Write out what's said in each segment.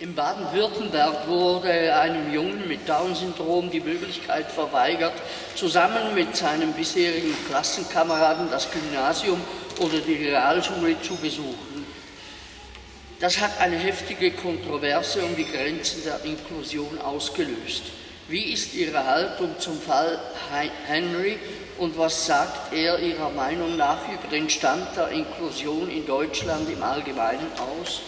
In Baden-Württemberg wurde einem Jungen mit Down-Syndrom die Möglichkeit verweigert, zusammen mit seinem bisherigen Klassenkameraden das Gymnasium oder die Realschule zu besuchen. Das hat eine heftige Kontroverse um die Grenzen der Inklusion ausgelöst. Wie ist Ihre Haltung zum Fall Henry und was sagt er Ihrer Meinung nach über den Stand der Inklusion in Deutschland im Allgemeinen aus?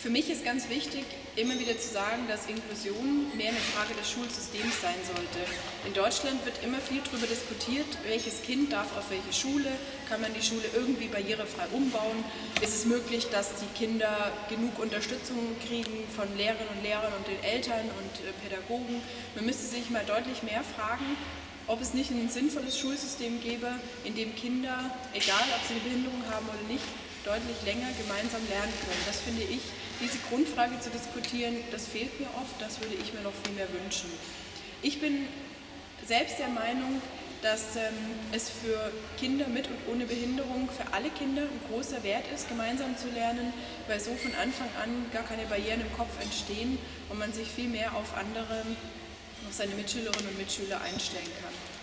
Für mich ist ganz wichtig, immer wieder zu sagen, dass Inklusion mehr eine Frage des Schulsystems sein sollte. In Deutschland wird immer viel darüber diskutiert, welches Kind darf auf welche Schule, kann man die Schule irgendwie barrierefrei umbauen, ist es möglich, dass die Kinder genug Unterstützung kriegen von Lehrerinnen und Lehrern und den Eltern und äh, Pädagogen. Man müsste sich mal deutlich mehr fragen, ob es nicht ein sinnvolles Schulsystem gäbe, in dem Kinder, egal ob sie eine Behinderung haben oder nicht, deutlich länger gemeinsam lernen können. Das finde ich diese Grundfrage zu diskutieren, das fehlt mir oft, das würde ich mir noch viel mehr wünschen. Ich bin selbst der Meinung, dass ähm, es für Kinder mit und ohne Behinderung, für alle Kinder ein großer Wert ist, gemeinsam zu lernen, weil so von Anfang an gar keine Barrieren im Kopf entstehen und man sich viel mehr auf andere, auf seine Mitschülerinnen und Mitschüler einstellen kann.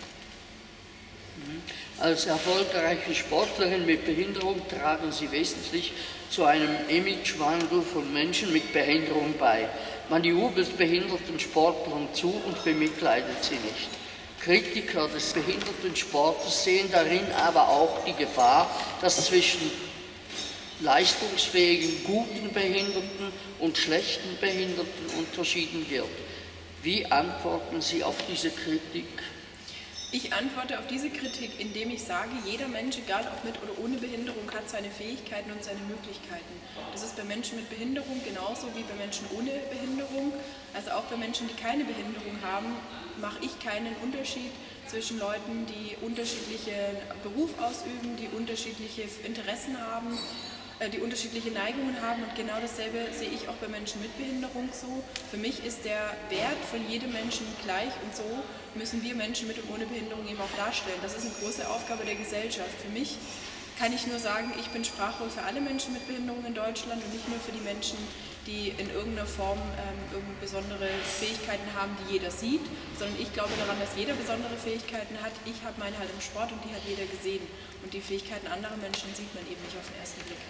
Als erfolgreiche Sportlerin mit Behinderung tragen Sie wesentlich zu einem Imagewandel von Menschen mit Behinderung bei. Man jubelt behinderten Sportlern zu und bemitleidet sie nicht. Kritiker des behinderten Sportes sehen darin aber auch die Gefahr, dass zwischen leistungsfähigen, guten Behinderten und schlechten Behinderten unterschieden wird. Wie antworten Sie auf diese Kritik? Ich antworte auf diese Kritik, indem ich sage, jeder Mensch, egal ob mit oder ohne Behinderung, hat seine Fähigkeiten und seine Möglichkeiten. Das ist bei Menschen mit Behinderung genauso wie bei Menschen ohne Behinderung. Also auch bei Menschen, die keine Behinderung haben, mache ich keinen Unterschied zwischen Leuten, die unterschiedliche Beruf ausüben, die unterschiedliche Interessen haben die unterschiedliche Neigungen haben und genau dasselbe sehe ich auch bei Menschen mit Behinderung so. Für mich ist der Wert von jedem Menschen gleich und so müssen wir Menschen mit und ohne Behinderung eben auch darstellen. Das ist eine große Aufgabe der Gesellschaft. Für mich kann ich nur sagen, ich bin Sprachrohr für alle Menschen mit Behinderung in Deutschland und nicht nur für die Menschen, die in irgendeiner Form ähm, besondere Fähigkeiten haben, die jeder sieht, sondern ich glaube daran, dass jeder besondere Fähigkeiten hat. Ich habe meine halt im Sport und die hat jeder gesehen. Und die Fähigkeiten anderer Menschen sieht man eben nicht auf den ersten Blick.